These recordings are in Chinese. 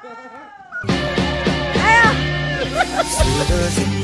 哎呀！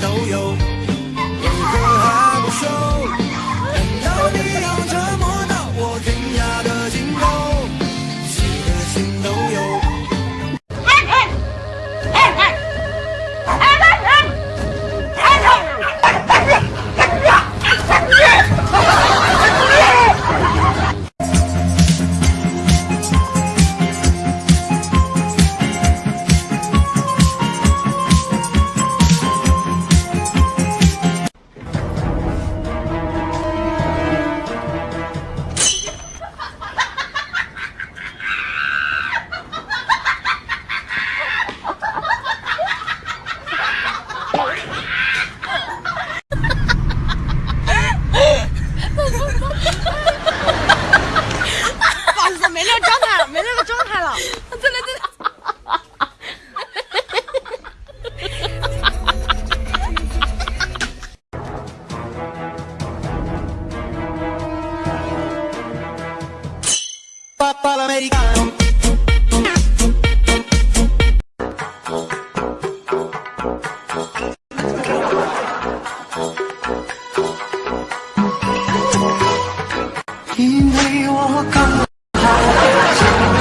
因为我刚好遇见你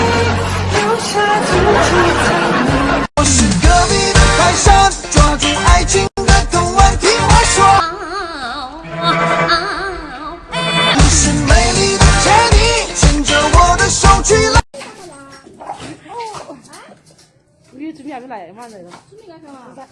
留下足迹你准备还没来嘛？那个。准备干？